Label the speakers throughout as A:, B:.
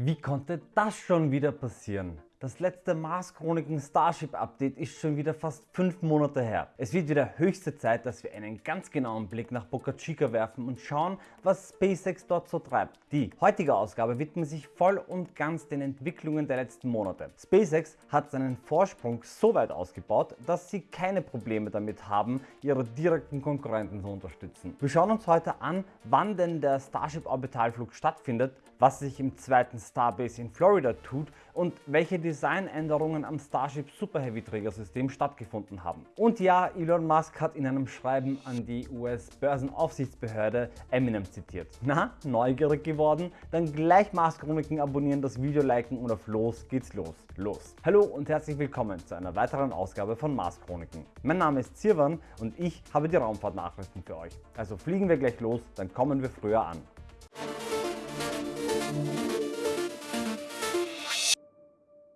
A: Wie konnte das schon wieder passieren? Das letzte Mars Chroniken Starship Update ist schon wieder fast 5 Monate her. Es wird wieder höchste Zeit, dass wir einen ganz genauen Blick nach Boca Chica werfen und schauen, was SpaceX dort so treibt. Die heutige Ausgabe widmet sich voll und ganz den Entwicklungen der letzten Monate. SpaceX hat seinen Vorsprung so weit ausgebaut, dass sie keine Probleme damit haben, ihre direkten Konkurrenten zu unterstützen. Wir schauen uns heute an, wann denn der Starship Orbitalflug stattfindet, was sich im zweiten Starbase in Florida tut und welche Designänderungen am Starship Super Heavy Trägersystem stattgefunden haben. Und ja, Elon Musk hat in einem Schreiben an die US-Börsenaufsichtsbehörde Eminem zitiert. Na, neugierig geworden? Dann gleich Mars Chroniken abonnieren, das Video liken und auf los geht's los. Los! Hallo und herzlich willkommen zu einer weiteren Ausgabe von Mars Chroniken. Mein Name ist Zirwan und ich habe die Raumfahrtnachrichten für euch. Also fliegen wir gleich los, dann kommen wir früher an.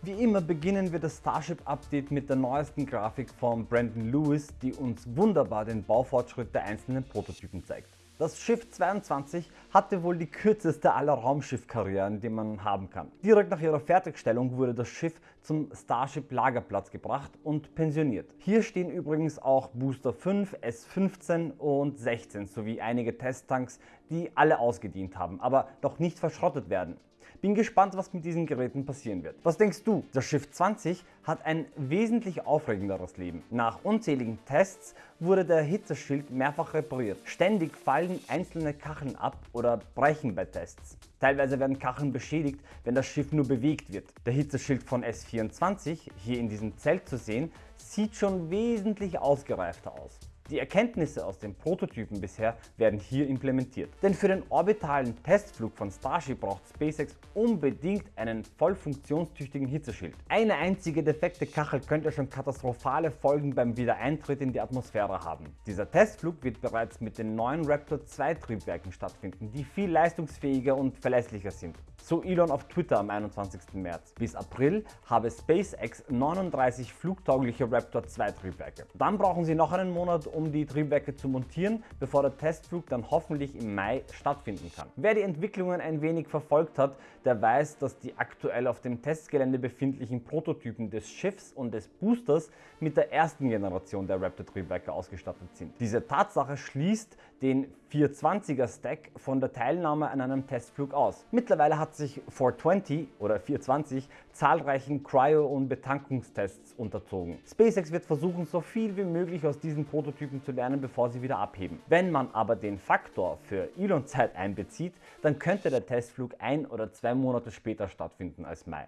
A: Wie immer beginnen wir das Starship Update mit der neuesten Grafik von Brandon Lewis, die uns wunderbar den Baufortschritt der einzelnen Prototypen zeigt. Das Schiff 22 hatte wohl die kürzeste aller Raumschiffkarrieren, die man haben kann. Direkt nach ihrer Fertigstellung wurde das Schiff zum Starship Lagerplatz gebracht und pensioniert. Hier stehen übrigens auch Booster 5, S15 und 16 sowie einige Testtanks, die alle ausgedient haben, aber noch nicht verschrottet werden. Bin gespannt, was mit diesen Geräten passieren wird. Was denkst du? Das Schiff 20 hat ein wesentlich aufregenderes Leben. Nach unzähligen Tests wurde der Hitzeschild mehrfach repariert. Ständig fallen einzelne Kacheln ab oder brechen bei Tests. Teilweise werden Kacheln beschädigt, wenn das Schiff nur bewegt wird. Der Hitzeschild von S24, hier in diesem Zelt zu sehen, sieht schon wesentlich ausgereifter aus. Die Erkenntnisse aus den Prototypen bisher werden hier implementiert. Denn für den orbitalen Testflug von Starship braucht SpaceX unbedingt einen voll funktionstüchtigen Hitzeschild. Eine einzige defekte Kachel könnte schon katastrophale Folgen beim Wiedereintritt in die Atmosphäre haben. Dieser Testflug wird bereits mit den neuen Raptor 2 Triebwerken stattfinden, die viel leistungsfähiger und verlässlicher sind. So Elon auf Twitter am 21. März. Bis April habe SpaceX 39 flugtaugliche Raptor 2 Triebwerke. Dann brauchen sie noch einen Monat, um die Triebwerke zu montieren, bevor der Testflug dann hoffentlich im Mai stattfinden kann. Wer die Entwicklungen ein wenig verfolgt hat, der weiß, dass die aktuell auf dem Testgelände befindlichen Prototypen des Schiffs und des Boosters mit der ersten Generation der Raptor Triebwerke ausgestattet sind. Diese Tatsache schließt den 420er Stack von der Teilnahme an einem Testflug aus. Mittlerweile hat sich 420 oder 420 zahlreichen Cryo- und Betankungstests unterzogen. SpaceX wird versuchen, so viel wie möglich aus diesen Prototypen zu lernen, bevor sie wieder abheben. Wenn man aber den Faktor für Elon-Zeit einbezieht, dann könnte der Testflug ein oder zwei Monate später stattfinden als Mai.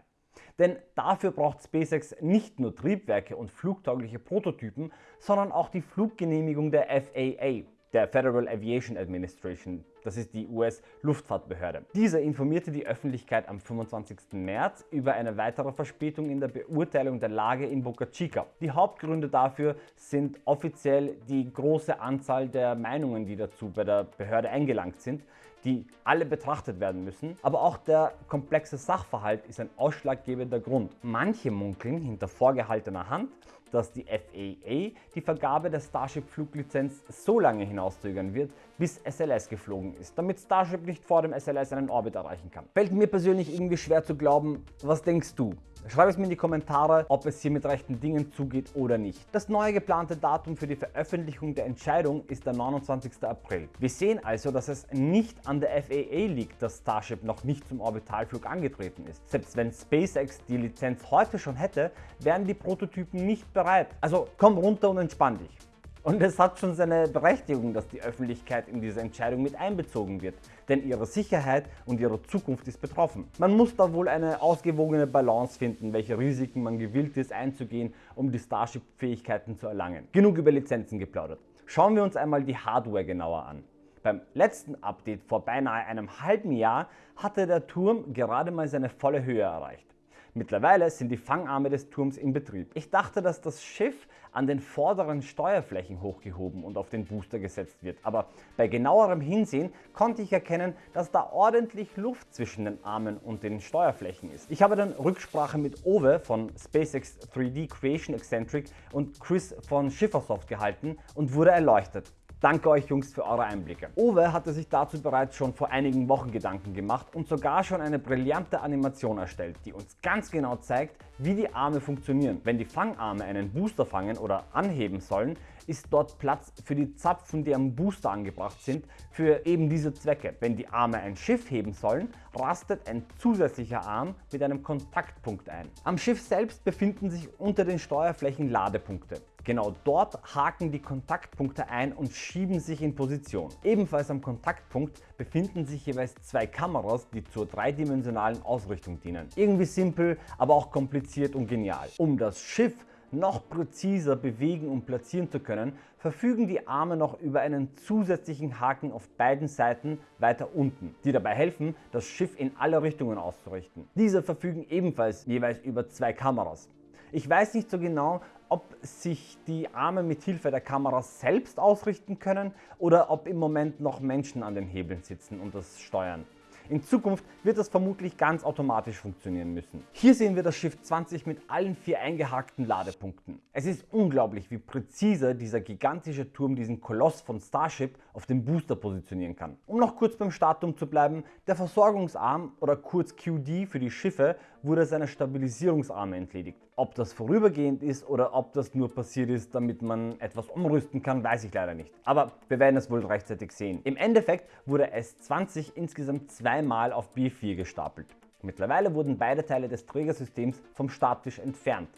A: Denn dafür braucht SpaceX nicht nur Triebwerke und flugtaugliche Prototypen, sondern auch die Fluggenehmigung der FAA der Federal Aviation Administration, das ist die US-Luftfahrtbehörde. Dieser informierte die Öffentlichkeit am 25. März über eine weitere Verspätung in der Beurteilung der Lage in Boca Chica. Die Hauptgründe dafür sind offiziell die große Anzahl der Meinungen, die dazu bei der Behörde eingelangt sind, die alle betrachtet werden müssen, aber auch der komplexe Sachverhalt ist ein ausschlaggebender Grund. Manche munkeln hinter vorgehaltener Hand, dass die FAA die Vergabe der Starship-Fluglizenz so lange hinauszögern wird, bis SLS geflogen ist, damit Starship nicht vor dem SLS einen Orbit erreichen kann. Fällt mir persönlich irgendwie schwer zu glauben, was denkst du? Schreib es mir in die Kommentare, ob es hier mit rechten Dingen zugeht oder nicht. Das neue geplante Datum für die Veröffentlichung der Entscheidung ist der 29. April. Wir sehen also, dass es nicht an der FAA liegt, dass Starship noch nicht zum Orbitalflug angetreten ist. Selbst wenn SpaceX die Lizenz heute schon hätte, wären die Prototypen nicht bereit. Also komm runter und entspann dich. Und es hat schon seine Berechtigung, dass die Öffentlichkeit in diese Entscheidung mit einbezogen wird, denn ihre Sicherheit und ihre Zukunft ist betroffen. Man muss da wohl eine ausgewogene Balance finden, welche Risiken man gewillt ist einzugehen, um die Starship-Fähigkeiten zu erlangen. Genug über Lizenzen geplaudert. Schauen wir uns einmal die Hardware genauer an. Beim letzten Update vor beinahe einem halben Jahr hatte der Turm gerade mal seine volle Höhe erreicht. Mittlerweile sind die Fangarme des Turms in Betrieb. Ich dachte, dass das Schiff an den vorderen Steuerflächen hochgehoben und auf den Booster gesetzt wird, aber bei genauerem Hinsehen konnte ich erkennen, dass da ordentlich Luft zwischen den Armen und den Steuerflächen ist. Ich habe dann Rücksprache mit Owe von SpaceX 3D Creation Eccentric und Chris von Schiffersoft gehalten und wurde erleuchtet. Danke euch Jungs für eure Einblicke. Owe hatte sich dazu bereits schon vor einigen Wochen Gedanken gemacht und sogar schon eine brillante Animation erstellt, die uns ganz genau zeigt, wie die Arme funktionieren. Wenn die Fangarme einen Booster fangen oder anheben sollen, ist dort Platz für die Zapfen, die am Booster angebracht sind, für eben diese Zwecke. Wenn die Arme ein Schiff heben sollen, rastet ein zusätzlicher Arm mit einem Kontaktpunkt ein. Am Schiff selbst befinden sich unter den Steuerflächen Ladepunkte. Genau dort haken die Kontaktpunkte ein und schieben sich in Position. Ebenfalls am Kontaktpunkt befinden sich jeweils zwei Kameras, die zur dreidimensionalen Ausrichtung dienen. Irgendwie simpel, aber auch kompliziert und genial. Um das Schiff noch präziser bewegen und platzieren zu können, verfügen die Arme noch über einen zusätzlichen Haken auf beiden Seiten weiter unten, die dabei helfen, das Schiff in alle Richtungen auszurichten. Diese verfügen ebenfalls jeweils über zwei Kameras. Ich weiß nicht so genau, ob sich die Arme mit Hilfe der Kamera selbst ausrichten können oder ob im Moment noch Menschen an den Hebeln sitzen und das steuern. In Zukunft wird das vermutlich ganz automatisch funktionieren müssen. Hier sehen wir das Schiff 20 mit allen vier eingehakten Ladepunkten. Es ist unglaublich, wie präzise dieser gigantische Turm diesen Koloss von Starship auf dem Booster positionieren kann. Um noch kurz beim Startturm zu bleiben, der Versorgungsarm oder kurz QD für die Schiffe wurde seiner Stabilisierungsarme entledigt. Ob das vorübergehend ist oder ob das nur passiert ist, damit man etwas umrüsten kann, weiß ich leider nicht. Aber wir werden es wohl rechtzeitig sehen. Im Endeffekt wurde S20 insgesamt zweimal auf B4 gestapelt. Mittlerweile wurden beide Teile des Trägersystems vom Starttisch entfernt.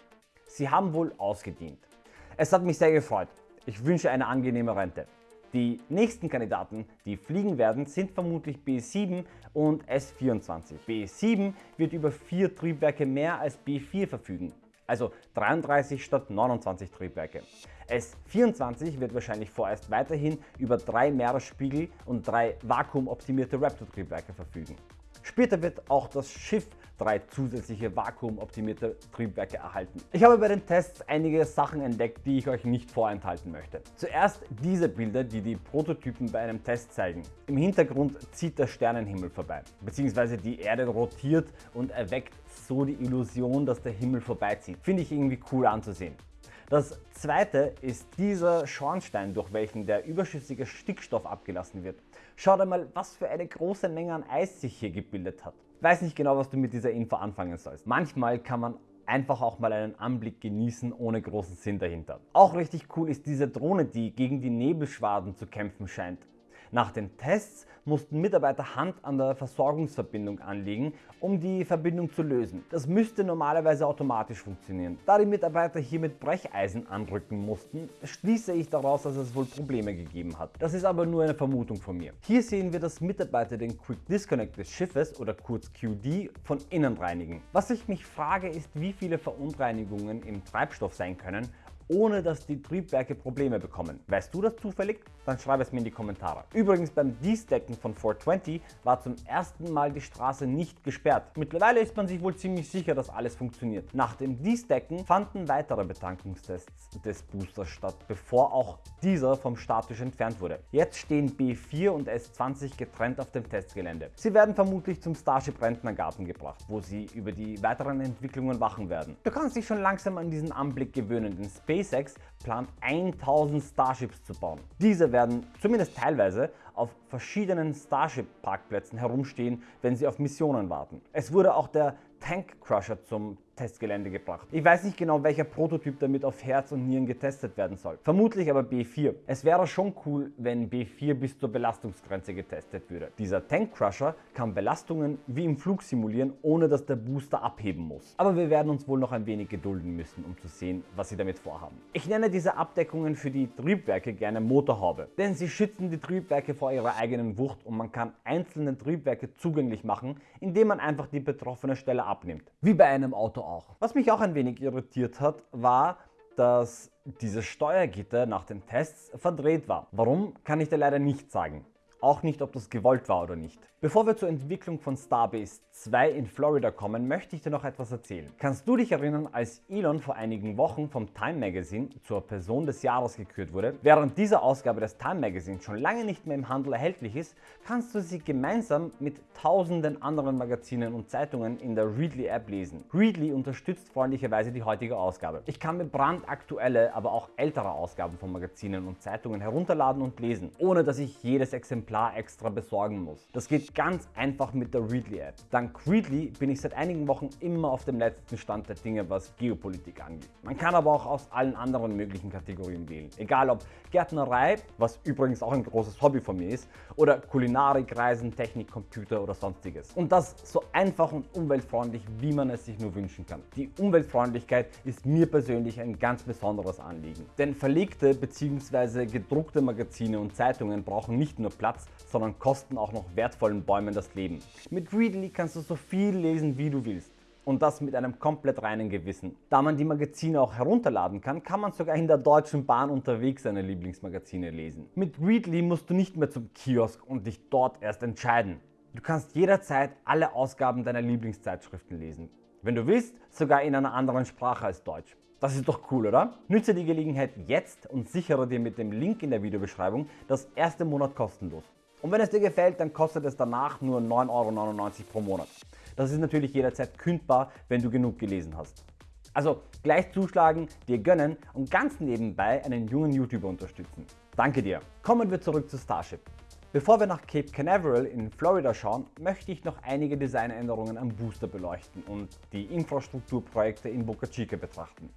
A: Sie haben wohl ausgedient. Es hat mich sehr gefreut. Ich wünsche eine angenehme Rente. Die nächsten Kandidaten, die fliegen werden, sind vermutlich B7 und S24. B7 wird über vier Triebwerke mehr als B4 verfügen, also 33 statt 29 Triebwerke. S24 wird wahrscheinlich vorerst weiterhin über drei Meeresspiegel und drei vakuumoptimierte Raptor-Triebwerke verfügen. Später wird auch das Schiff drei zusätzliche vakuumoptimierte Triebwerke erhalten. Ich habe bei den Tests einige Sachen entdeckt, die ich euch nicht vorenthalten möchte. Zuerst diese Bilder, die die Prototypen bei einem Test zeigen. Im Hintergrund zieht der Sternenhimmel vorbei, beziehungsweise die Erde rotiert und erweckt so die Illusion, dass der Himmel vorbeizieht. Finde ich irgendwie cool anzusehen. Das zweite ist dieser Schornstein, durch welchen der überschüssige Stickstoff abgelassen wird. Schaut einmal, was für eine große Menge an Eis sich hier gebildet hat. Weiß nicht genau, was du mit dieser Info anfangen sollst. Manchmal kann man einfach auch mal einen Anblick genießen ohne großen Sinn dahinter. Auch richtig cool ist diese Drohne, die gegen die Nebelschwaden zu kämpfen scheint. Nach den Tests mussten Mitarbeiter Hand an der Versorgungsverbindung anlegen, um die Verbindung zu lösen. Das müsste normalerweise automatisch funktionieren. Da die Mitarbeiter hier mit Brecheisen anrücken mussten, schließe ich daraus, dass es wohl Probleme gegeben hat. Das ist aber nur eine Vermutung von mir. Hier sehen wir, dass Mitarbeiter den Quick Disconnect des Schiffes oder kurz QD von innen reinigen. Was ich mich frage ist, wie viele Verunreinigungen im Treibstoff sein können ohne dass die Triebwerke Probleme bekommen. Weißt du das zufällig? Dann schreib es mir in die Kommentare. Übrigens beim Destacken von 420 war zum ersten Mal die Straße nicht gesperrt. Mittlerweile ist man sich wohl ziemlich sicher, dass alles funktioniert. Nach dem Destacken fanden weitere Betankungstests des Boosters statt, bevor auch dieser vom Statisch entfernt wurde. Jetzt stehen B4 und S20 getrennt auf dem Testgelände. Sie werden vermutlich zum Starship Rentnergarten gebracht, wo sie über die weiteren Entwicklungen wachen werden. Du kannst dich schon langsam an diesen Anblick gewöhnen, denn Space SpaceX plant 1000 Starships zu bauen. Diese werden zumindest teilweise auf verschiedenen Starship-Parkplätzen herumstehen, wenn sie auf Missionen warten. Es wurde auch der Tank Crusher zum Testgelände gebracht. Ich weiß nicht genau, welcher Prototyp damit auf Herz und Nieren getestet werden soll. Vermutlich aber B4. Es wäre schon cool, wenn B4 bis zur Belastungsgrenze getestet würde. Dieser Tank Crusher kann Belastungen wie im Flug simulieren, ohne dass der Booster abheben muss. Aber wir werden uns wohl noch ein wenig gedulden müssen, um zu sehen, was sie damit vorhaben. Ich nenne diese Abdeckungen für die Triebwerke gerne Motorhaube, denn sie schützen die Triebwerke vor ihrer eigenen Wucht und man kann einzelne Triebwerke zugänglich machen, indem man einfach die betroffene Stelle abnimmt. Wie bei einem Auto auch. Was mich auch ein wenig irritiert hat, war, dass dieses Steuergitter nach den Tests verdreht war. Warum, kann ich dir leider nicht sagen. Auch nicht ob das gewollt war oder nicht. Bevor wir zur Entwicklung von Starbase 2 in Florida kommen, möchte ich dir noch etwas erzählen. Kannst du dich erinnern, als Elon vor einigen Wochen vom Time Magazine zur Person des Jahres gekürt wurde? Während dieser Ausgabe des Time Magazine schon lange nicht mehr im Handel erhältlich ist, kannst du sie gemeinsam mit tausenden anderen Magazinen und Zeitungen in der Readly App lesen. Readly unterstützt freundlicherweise die heutige Ausgabe. Ich kann mir brandaktuelle, aber auch ältere Ausgaben von Magazinen und Zeitungen herunterladen und lesen, ohne dass ich jedes Exemplar extra besorgen muss. Das geht ganz einfach mit der Readly App. Dank Readly bin ich seit einigen Wochen immer auf dem letzten Stand der Dinge, was Geopolitik angeht. Man kann aber auch aus allen anderen möglichen Kategorien wählen. Egal ob Gärtnerei, was übrigens auch ein großes Hobby von mir ist, oder Kulinarik, Reisen, Technik, Computer oder sonstiges. Und das so einfach und umweltfreundlich, wie man es sich nur wünschen kann. Die Umweltfreundlichkeit ist mir persönlich ein ganz besonderes Anliegen. Denn verlegte bzw. gedruckte Magazine und Zeitungen brauchen nicht nur Platz, sondern kosten auch noch wertvollen Bäumen das Leben. Mit Readly kannst du so viel lesen, wie du willst und das mit einem komplett reinen Gewissen. Da man die Magazine auch herunterladen kann, kann man sogar in der Deutschen Bahn unterwegs seine Lieblingsmagazine lesen. Mit Readly musst du nicht mehr zum Kiosk und dich dort erst entscheiden. Du kannst jederzeit alle Ausgaben deiner Lieblingszeitschriften lesen. Wenn du willst, sogar in einer anderen Sprache als Deutsch. Das ist doch cool, oder? Nütze die Gelegenheit jetzt und sichere dir mit dem Link in der Videobeschreibung das erste Monat kostenlos. Und wenn es dir gefällt, dann kostet es danach nur 9,99 Euro pro Monat. Das ist natürlich jederzeit kündbar, wenn du genug gelesen hast. Also gleich zuschlagen, dir gönnen und ganz nebenbei einen jungen YouTuber unterstützen. Danke dir. Kommen wir zurück zu Starship. Bevor wir nach Cape Canaveral in Florida schauen, möchte ich noch einige Designänderungen am Booster beleuchten und die Infrastrukturprojekte in Boca Chica betrachten.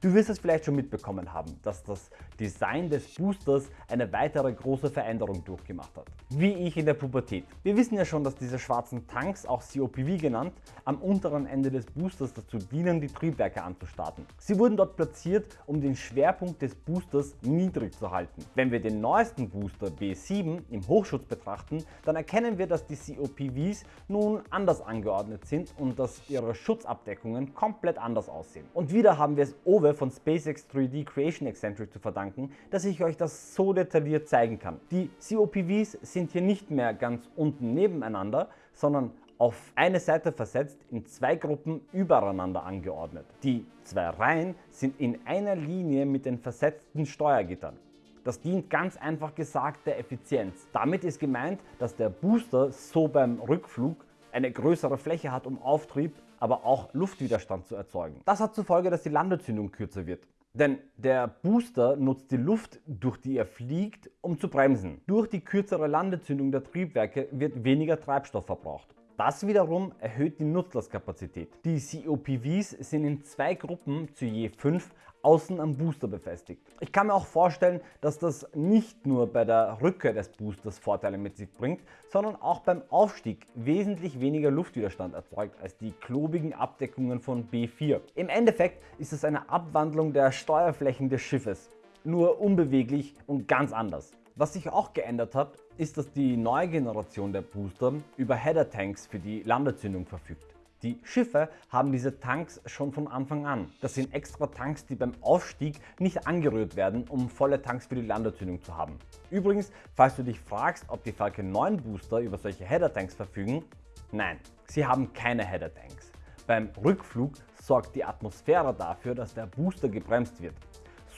A: Du wirst es vielleicht schon mitbekommen haben, dass das Design des Boosters eine weitere große Veränderung durchgemacht hat. Wie ich in der Pubertät. Wir wissen ja schon, dass diese schwarzen Tanks, auch COPV genannt, am unteren Ende des Boosters dazu dienen, die Triebwerke anzustarten. Sie wurden dort platziert, um den Schwerpunkt des Boosters niedrig zu halten. Wenn wir den neuesten Booster B7 im Hochschutz betrachten, dann erkennen wir, dass die COPVs nun anders angeordnet sind und dass ihre Schutzabdeckungen komplett anders aussehen. Und wieder haben wir es over Probe von SpaceX 3D Creation Eccentric zu verdanken, dass ich euch das so detailliert zeigen kann. Die COPVs sind hier nicht mehr ganz unten nebeneinander, sondern auf eine Seite versetzt in zwei Gruppen übereinander angeordnet. Die zwei Reihen sind in einer Linie mit den versetzten Steuergittern. Das dient ganz einfach gesagt der Effizienz. Damit ist gemeint, dass der Booster so beim Rückflug eine größere Fläche hat, um Auftrieb aber auch Luftwiderstand zu erzeugen. Das hat zur Folge, dass die Landezündung kürzer wird. Denn der Booster nutzt die Luft, durch die er fliegt, um zu bremsen. Durch die kürzere Landezündung der Triebwerke wird weniger Treibstoff verbraucht. Das wiederum erhöht die Nutzlastkapazität. Die COPVs sind in zwei Gruppen zu je 5 außen am Booster befestigt. Ich kann mir auch vorstellen, dass das nicht nur bei der Rückkehr des Boosters Vorteile mit sich bringt, sondern auch beim Aufstieg wesentlich weniger Luftwiderstand erzeugt als die klobigen Abdeckungen von B4. Im Endeffekt ist es eine Abwandlung der Steuerflächen des Schiffes, nur unbeweglich und ganz anders. Was sich auch geändert hat, ist, dass die neue Generation der Booster über Header-Tanks für die Landezündung verfügt. Die Schiffe haben diese Tanks schon von Anfang an. Das sind extra Tanks, die beim Aufstieg nicht angerührt werden, um volle Tanks für die Landezündung zu haben. Übrigens, falls du dich fragst, ob die Falcon 9 Booster über solche Header-Tanks verfügen, nein, sie haben keine Header-Tanks. Beim Rückflug sorgt die Atmosphäre dafür, dass der Booster gebremst wird.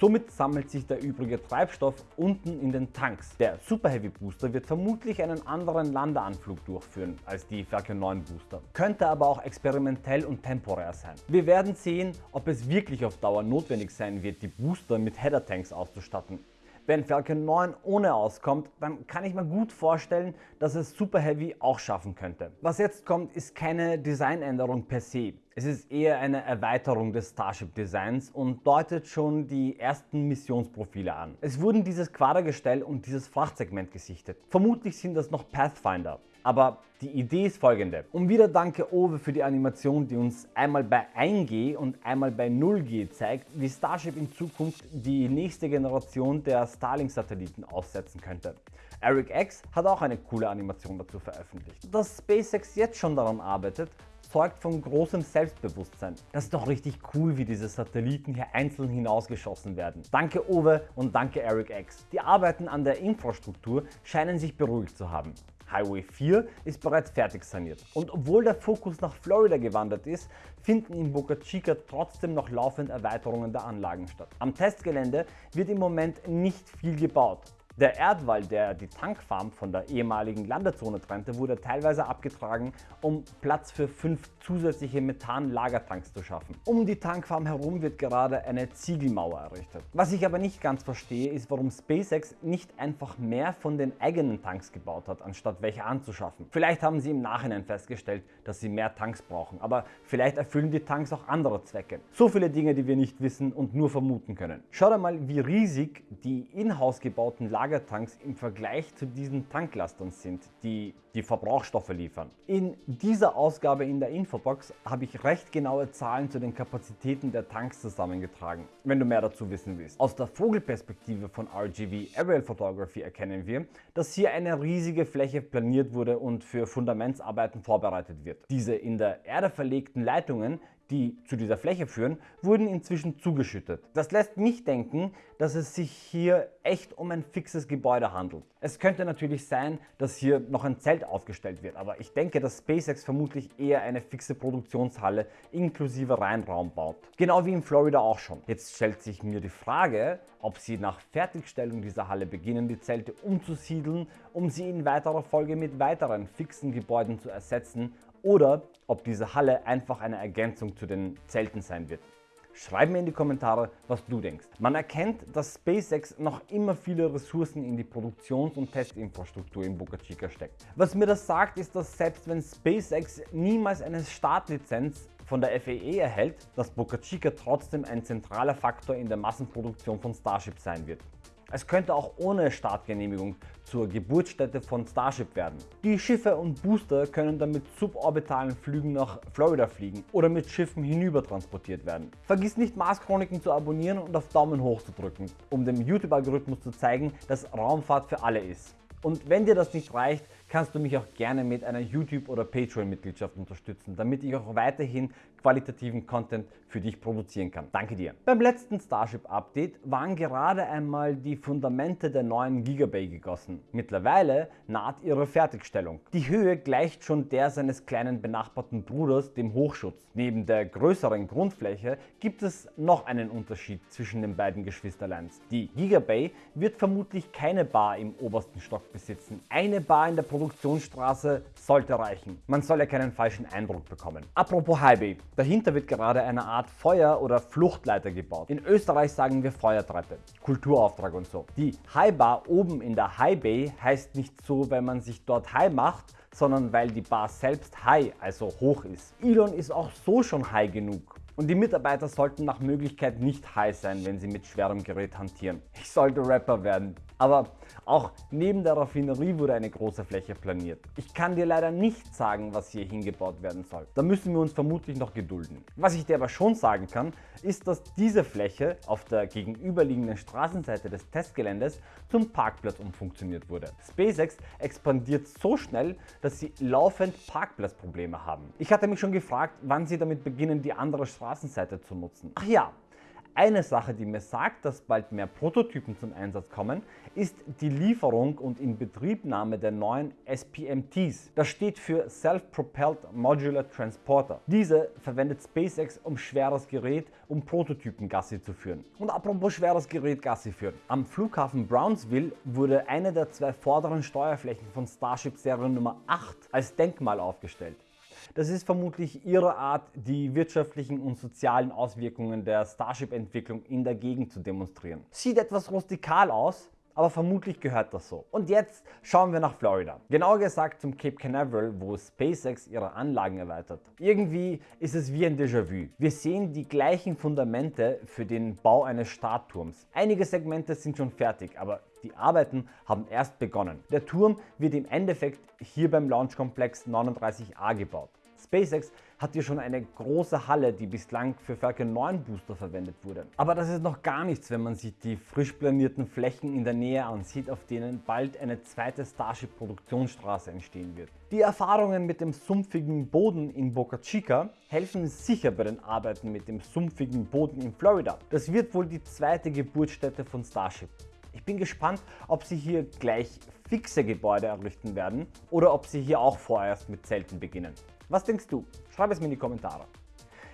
A: Somit sammelt sich der übrige Treibstoff unten in den Tanks. Der Super Heavy Booster wird vermutlich einen anderen Landeanflug durchführen als die Falcon 9 Booster, könnte aber auch experimentell und temporär sein. Wir werden sehen, ob es wirklich auf Dauer notwendig sein wird, die Booster mit Header Tanks auszustatten. Wenn Falcon 9 ohne auskommt, dann kann ich mir gut vorstellen, dass es Super Heavy auch schaffen könnte. Was jetzt kommt, ist keine Designänderung per se. Es ist eher eine Erweiterung des Starship Designs und deutet schon die ersten Missionsprofile an. Es wurden dieses Quadergestell und dieses Frachtsegment gesichtet. Vermutlich sind das noch Pathfinder. Aber die Idee ist folgende. Und wieder danke Owe für die Animation, die uns einmal bei 1G und einmal bei 0G zeigt, wie Starship in Zukunft die nächste Generation der Starlink-Satelliten aussetzen könnte. Eric X hat auch eine coole Animation dazu veröffentlicht. Dass SpaceX jetzt schon daran arbeitet, zeugt von großem Selbstbewusstsein. Das ist doch richtig cool, wie diese Satelliten hier einzeln hinausgeschossen werden. Danke Owe und danke Eric X. Die Arbeiten an der Infrastruktur scheinen sich beruhigt zu haben. Highway 4 ist bereits fertig saniert. Und obwohl der Fokus nach Florida gewandert ist, finden in Boca Chica trotzdem noch laufend Erweiterungen der Anlagen statt. Am Testgelände wird im Moment nicht viel gebaut. Der Erdwall, der die Tankfarm von der ehemaligen Landezone trennte, wurde teilweise abgetragen, um Platz für fünf zusätzliche Methanlagertanks zu schaffen. Um die Tankfarm herum wird gerade eine Ziegelmauer errichtet. Was ich aber nicht ganz verstehe, ist warum SpaceX nicht einfach mehr von den eigenen Tanks gebaut hat, anstatt welche anzuschaffen. Vielleicht haben sie im Nachhinein festgestellt, dass sie mehr Tanks brauchen, aber vielleicht erfüllen die Tanks auch andere Zwecke. So viele Dinge, die wir nicht wissen und nur vermuten können. Schaut einmal, wie riesig die in-house gebauten Lager Lagertanks im Vergleich zu diesen Tanklastern sind, die die Verbrauchsstoffe liefern. In dieser Ausgabe in der Infobox habe ich recht genaue Zahlen zu den Kapazitäten der Tanks zusammengetragen, wenn du mehr dazu wissen willst. Aus der Vogelperspektive von RGV Aerial Photography erkennen wir, dass hier eine riesige Fläche planiert wurde und für Fundamentsarbeiten vorbereitet wird. Diese in der Erde verlegten Leitungen die zu dieser Fläche führen, wurden inzwischen zugeschüttet. Das lässt mich denken, dass es sich hier echt um ein fixes Gebäude handelt. Es könnte natürlich sein, dass hier noch ein Zelt aufgestellt wird, aber ich denke, dass SpaceX vermutlich eher eine fixe Produktionshalle inklusive Reinraum baut. Genau wie in Florida auch schon. Jetzt stellt sich mir die Frage, ob sie nach Fertigstellung dieser Halle beginnen, die Zelte umzusiedeln, um sie in weiterer Folge mit weiteren fixen Gebäuden zu ersetzen oder ob diese Halle einfach eine Ergänzung zu den Zelten sein wird. Schreib mir in die Kommentare, was du denkst. Man erkennt, dass SpaceX noch immer viele Ressourcen in die Produktions- und Testinfrastruktur in Boca Chica steckt. Was mir das sagt, ist, dass selbst wenn SpaceX niemals eine Startlizenz von der FAA e erhält, dass Boca Chica trotzdem ein zentraler Faktor in der Massenproduktion von Starship sein wird. Es könnte auch ohne Startgenehmigung zur Geburtsstätte von Starship werden. Die Schiffe und Booster können dann mit suborbitalen Flügen nach Florida fliegen oder mit Schiffen hinüber transportiert werden. Vergiss nicht Mars Chroniken zu abonnieren und auf Daumen hoch zu drücken, um dem YouTube-Algorithmus zu zeigen, dass Raumfahrt für alle ist. Und wenn dir das nicht reicht, kannst du mich auch gerne mit einer YouTube- oder Patreon-Mitgliedschaft unterstützen, damit ich auch weiterhin qualitativen Content für dich produzieren kann. Danke dir. Beim letzten Starship-Update waren gerade einmal die Fundamente der neuen Gigabay gegossen. Mittlerweile naht ihre Fertigstellung. Die Höhe gleicht schon der seines kleinen benachbarten Bruders, dem Hochschutz. Neben der größeren Grundfläche gibt es noch einen Unterschied zwischen den beiden Geschwisterleins. Die Gigabay wird vermutlich keine Bar im obersten Stock besitzen. Eine Bar in der Produktionsstraße sollte reichen. Man soll ja keinen falschen Eindruck bekommen. Apropos Highbay. Dahinter wird gerade eine Art Feuer- oder Fluchtleiter gebaut. In Österreich sagen wir Feuertreppe, Kulturauftrag und so. Die High Bar oben in der High Bay heißt nicht so, weil man sich dort high macht, sondern weil die Bar selbst high, also hoch ist. Elon ist auch so schon high genug. Und die Mitarbeiter sollten nach Möglichkeit nicht high sein, wenn sie mit schwerem Gerät hantieren. Ich sollte Rapper werden. Aber auch neben der Raffinerie wurde eine große Fläche planiert. Ich kann dir leider nicht sagen, was hier hingebaut werden soll. Da müssen wir uns vermutlich noch gedulden. Was ich dir aber schon sagen kann, ist, dass diese Fläche auf der gegenüberliegenden Straßenseite des Testgeländes zum Parkplatz umfunktioniert wurde. SpaceX expandiert so schnell, dass sie laufend Parkplatzprobleme haben. Ich hatte mich schon gefragt, wann sie damit beginnen, die andere Straßenseite zu nutzen. Ach ja, eine Sache, die mir sagt, dass bald mehr Prototypen zum Einsatz kommen, ist die Lieferung und Inbetriebnahme der neuen SPMTs. Das steht für Self-Propelled Modular Transporter. Diese verwendet SpaceX um schweres Gerät, um Prototypen Gassi zu führen. Und apropos schweres Gerät Gassi führen. Am Flughafen Brownsville wurde eine der zwei vorderen Steuerflächen von Starship Serie Nummer 8 als Denkmal aufgestellt. Das ist vermutlich ihre Art, die wirtschaftlichen und sozialen Auswirkungen der Starship-Entwicklung in der Gegend zu demonstrieren. Sieht etwas rustikal aus, aber vermutlich gehört das so. Und jetzt schauen wir nach Florida. Genauer gesagt zum Cape Canaveral, wo SpaceX ihre Anlagen erweitert. Irgendwie ist es wie ein Déjà-vu. Wir sehen die gleichen Fundamente für den Bau eines Startturms. Einige Segmente sind schon fertig, aber die Arbeiten haben erst begonnen. Der Turm wird im Endeffekt hier beim Launchkomplex 39A gebaut. SpaceX hat hier schon eine große Halle, die bislang für Falcon 9 Booster verwendet wurde. Aber das ist noch gar nichts, wenn man sich die frisch planierten Flächen in der Nähe ansieht, auf denen bald eine zweite Starship Produktionsstraße entstehen wird. Die Erfahrungen mit dem sumpfigen Boden in Boca Chica helfen sicher bei den Arbeiten mit dem sumpfigen Boden in Florida. Das wird wohl die zweite Geburtsstätte von Starship. Ich bin gespannt, ob sie hier gleich fixe Gebäude errichten werden oder ob sie hier auch vorerst mit Zelten beginnen. Was denkst du? Schreib es mir in die Kommentare.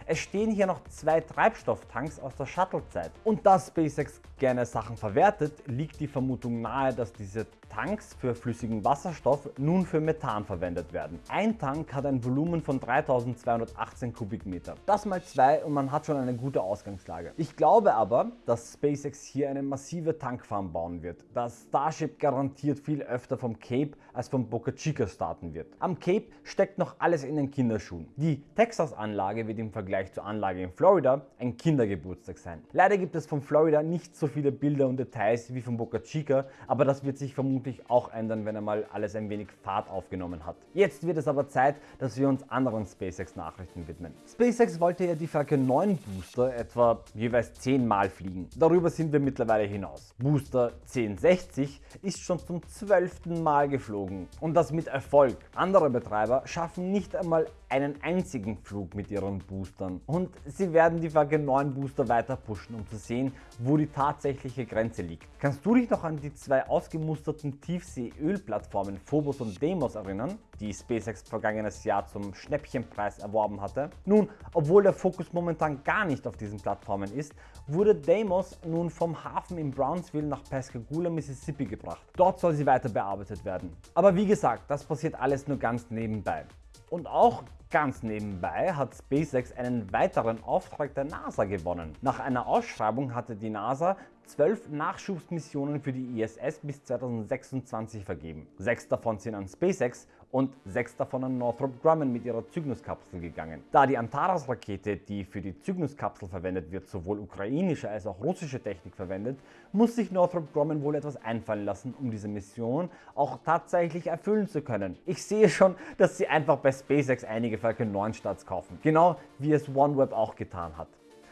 A: Es stehen hier noch zwei Treibstofftanks aus der Shuttle-Zeit. Und da SpaceX gerne Sachen verwertet, liegt die Vermutung nahe, dass diese Tanks für flüssigen Wasserstoff nun für Methan verwendet werden. Ein Tank hat ein Volumen von 3218 Kubikmeter. Das mal zwei und man hat schon eine gute Ausgangslage. Ich glaube aber, dass SpaceX hier eine massive Tankfarm bauen wird, da Starship garantiert viel öfter vom Cape als vom Boca Chica starten wird. Am Cape steckt noch alles in den Kinderschuhen. Die Texas-Anlage wird im Vergleich zur Anlage in Florida ein Kindergeburtstag sein. Leider gibt es von Florida nicht so viele Bilder und Details wie von Boca Chica, aber das wird sich vermutlich auch ändern, wenn einmal alles ein wenig Fahrt aufgenommen hat. Jetzt wird es aber Zeit, dass wir uns anderen SpaceX Nachrichten widmen. SpaceX wollte ja die Falcon 9 Booster etwa jeweils 10 Mal fliegen. Darüber sind wir mittlerweile hinaus. Booster 1060 ist schon zum 12. Mal geflogen und das mit Erfolg. Andere Betreiber schaffen nicht einmal einen einzigen Flug mit ihren Boostern und sie werden die Falcon 9 Booster weiter pushen, um zu sehen, wo die tatsächliche Grenze liegt. Kannst du dich noch an die zwei ausgemusterten Tiefsee-Ölplattformen Phobos und Deimos erinnern, die SpaceX vergangenes Jahr zum Schnäppchenpreis erworben hatte? Nun, obwohl der Fokus momentan gar nicht auf diesen Plattformen ist, wurde Deimos nun vom Hafen in Brownsville nach Pascagoula, Mississippi gebracht. Dort soll sie weiter bearbeitet werden. Aber wie gesagt, das passiert alles nur ganz nebenbei. Und auch Ganz nebenbei hat SpaceX einen weiteren Auftrag der NASA gewonnen. Nach einer Ausschreibung hatte die NASA zwölf Nachschubsmissionen für die ISS bis 2026 vergeben. Sechs davon sind an SpaceX und sechs davon an Northrop Grumman mit ihrer Cygnus-Kapsel gegangen. Da die Antares-Rakete, die für die Cygnus-Kapsel verwendet wird, sowohl ukrainische als auch russische Technik verwendet, muss sich Northrop Grumman wohl etwas einfallen lassen, um diese Mission auch tatsächlich erfüllen zu können. Ich sehe schon, dass sie einfach bei SpaceX einige Falcon 9 Starts kaufen, genau wie es OneWeb auch getan hat.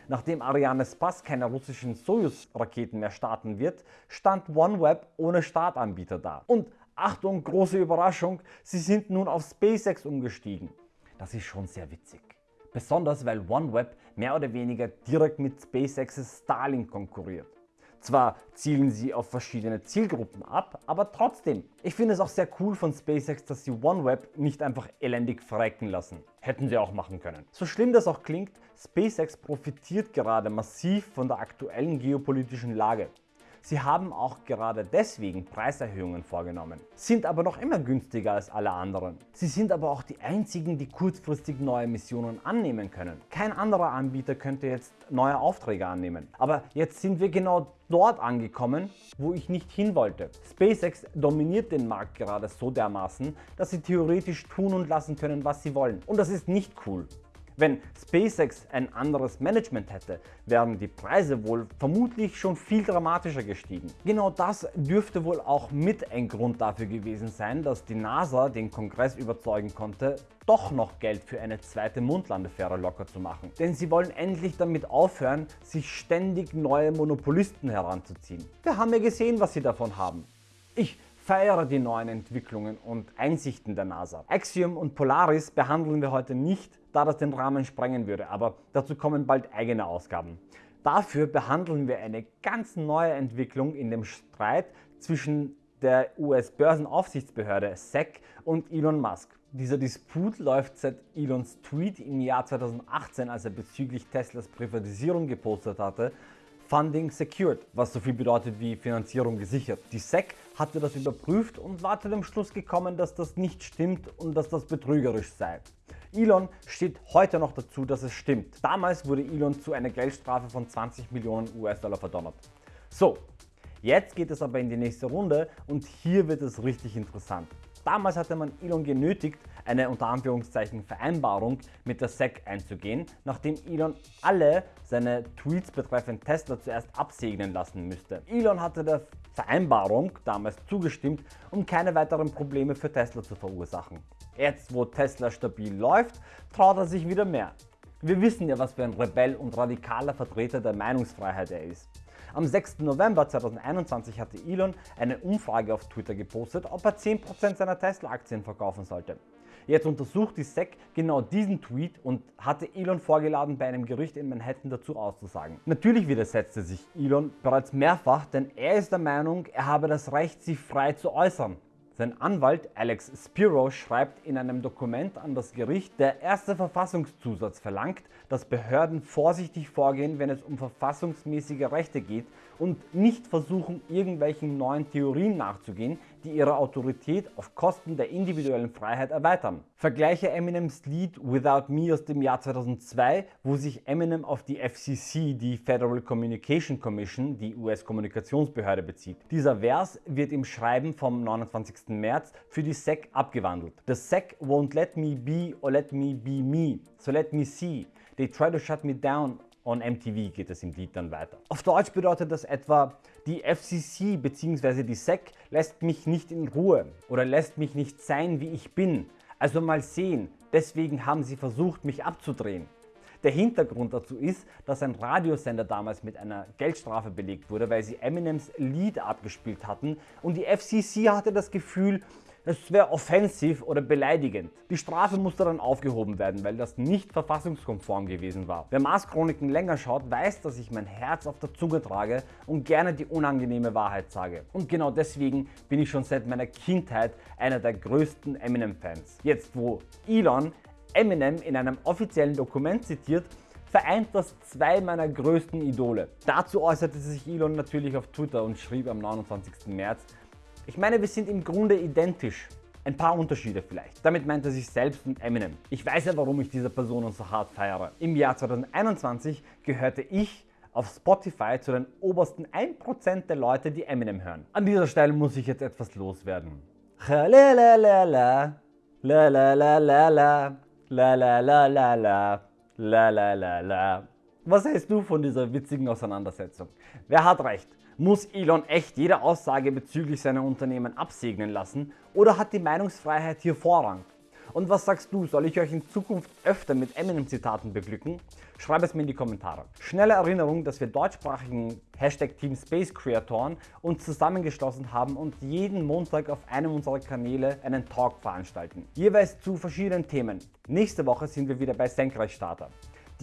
A: Nachdem Ariane Spass keine russischen Soyuz-Raketen mehr starten wird, stand OneWeb ohne Startanbieter da. Und Achtung, große Überraschung, sie sind nun auf SpaceX umgestiegen. Das ist schon sehr witzig. Besonders weil OneWeb mehr oder weniger direkt mit SpaceX's Starlink konkurriert. Zwar zielen sie auf verschiedene Zielgruppen ab, aber trotzdem. Ich finde es auch sehr cool von SpaceX, dass sie OneWeb nicht einfach elendig verrecken lassen. Hätten sie auch machen können. So schlimm das auch klingt, SpaceX profitiert gerade massiv von der aktuellen geopolitischen Lage. Sie haben auch gerade deswegen Preiserhöhungen vorgenommen, sind aber noch immer günstiger als alle anderen. Sie sind aber auch die einzigen, die kurzfristig neue Missionen annehmen können. Kein anderer Anbieter könnte jetzt neue Aufträge annehmen. Aber jetzt sind wir genau dort angekommen, wo ich nicht hin wollte. SpaceX dominiert den Markt gerade so dermaßen, dass sie theoretisch tun und lassen können, was sie wollen. Und das ist nicht cool. Wenn SpaceX ein anderes Management hätte, wären die Preise wohl vermutlich schon viel dramatischer gestiegen. Genau das dürfte wohl auch mit ein Grund dafür gewesen sein, dass die NASA den Kongress überzeugen konnte, doch noch Geld für eine zweite Mondlandefähre locker zu machen. Denn sie wollen endlich damit aufhören, sich ständig neue Monopolisten heranzuziehen. Wir haben ja gesehen, was sie davon haben. Ich feiere die neuen Entwicklungen und Einsichten der NASA. Axiom und Polaris behandeln wir heute nicht, da das den Rahmen sprengen würde, aber dazu kommen bald eigene Ausgaben. Dafür behandeln wir eine ganz neue Entwicklung in dem Streit zwischen der US-Börsenaufsichtsbehörde SEC und Elon Musk. Dieser Disput läuft seit Elons Tweet im Jahr 2018, als er bezüglich Teslas Privatisierung gepostet hatte, Funding secured, was so viel bedeutet wie Finanzierung gesichert. Die SEC hatte das überprüft und war zu dem Schluss gekommen, dass das nicht stimmt und dass das betrügerisch sei. Elon steht heute noch dazu, dass es stimmt. Damals wurde Elon zu einer Geldstrafe von 20 Millionen US-Dollar verdonnert. So, Jetzt geht es aber in die nächste Runde und hier wird es richtig interessant. Damals hatte man Elon genötigt, eine unter Anführungszeichen Vereinbarung mit der SEC einzugehen, nachdem Elon alle seine Tweets betreffend Tesla zuerst absegnen lassen müsste. Elon hatte der Vereinbarung damals zugestimmt, um keine weiteren Probleme für Tesla zu verursachen. Jetzt wo Tesla stabil läuft, traut er sich wieder mehr. Wir wissen ja was für ein Rebell und radikaler Vertreter der Meinungsfreiheit er ist. Am 6. November 2021 hatte Elon eine Umfrage auf Twitter gepostet, ob er 10% seiner Tesla-Aktien verkaufen sollte. Jetzt untersucht die SEC genau diesen Tweet und hatte Elon vorgeladen, bei einem Gericht in Manhattan dazu auszusagen. Natürlich widersetzte sich Elon bereits mehrfach, denn er ist der Meinung, er habe das Recht, sich frei zu äußern. Sein Anwalt Alex Spiro schreibt in einem Dokument an das Gericht, der erste Verfassungszusatz verlangt, dass Behörden vorsichtig vorgehen, wenn es um verfassungsmäßige Rechte geht und nicht versuchen, irgendwelchen neuen Theorien nachzugehen, die ihre Autorität auf Kosten der individuellen Freiheit erweitern. Vergleiche Eminems Lied Without Me aus dem Jahr 2002, wo sich Eminem auf die FCC, die Federal Communication Commission, die US-Kommunikationsbehörde bezieht. Dieser Vers wird im Schreiben vom 29. März für die SEC abgewandelt. The SEC won't let me be or let me be me, so let me see. They try to shut me down On MTV geht es im Lied dann weiter. Auf Deutsch bedeutet das etwa, die FCC bzw. die SEC lässt mich nicht in Ruhe oder lässt mich nicht sein, wie ich bin. Also mal sehen, deswegen haben sie versucht, mich abzudrehen. Der Hintergrund dazu ist, dass ein Radiosender damals mit einer Geldstrafe belegt wurde, weil sie Eminems Lied abgespielt hatten und die FCC hatte das Gefühl, es wäre offensiv oder beleidigend. Die Strafe musste dann aufgehoben werden, weil das nicht verfassungskonform gewesen war. Wer Mars Chroniken länger schaut, weiß, dass ich mein Herz auf der Zunge trage und gerne die unangenehme Wahrheit sage. Und genau deswegen bin ich schon seit meiner Kindheit einer der größten Eminem-Fans. Jetzt wo Elon Eminem in einem offiziellen Dokument zitiert, vereint das zwei meiner größten Idole. Dazu äußerte sich Elon natürlich auf Twitter und schrieb am 29. März, ich meine, wir sind im Grunde identisch. Ein paar Unterschiede vielleicht. Damit meint er sich selbst und Eminem. Ich weiß ja, warum ich diese Personen so hart feiere. Im Jahr 2021 gehörte ich auf Spotify zu den obersten 1% der Leute, die Eminem hören. An dieser Stelle muss ich jetzt etwas loswerden. Was hältst du von dieser witzigen Auseinandersetzung? Wer hat recht? Muss Elon echt jede Aussage bezüglich seiner Unternehmen absegnen lassen oder hat die Meinungsfreiheit hier Vorrang? Und was sagst du, soll ich euch in Zukunft öfter mit Eminem-Zitaten beglücken? Schreib es mir in die Kommentare. Schnelle Erinnerung, dass wir deutschsprachigen Hashtag Team Space Creatoren uns zusammengeschlossen haben und jeden Montag auf einem unserer Kanäle einen Talk veranstalten. Jeweils zu verschiedenen Themen. Nächste Woche sind wir wieder bei Senkrechtstarter.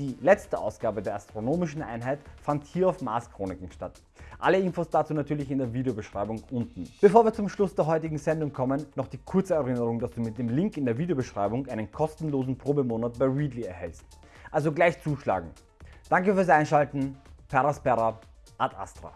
A: Die letzte Ausgabe der astronomischen Einheit fand hier auf Mars Chroniken statt. Alle Infos dazu natürlich in der Videobeschreibung unten. Bevor wir zum Schluss der heutigen Sendung kommen, noch die kurze Erinnerung, dass du mit dem Link in der Videobeschreibung einen kostenlosen Probemonat bei Readly erhältst. Also gleich zuschlagen. Danke fürs Einschalten, Peraspera, ad Astra.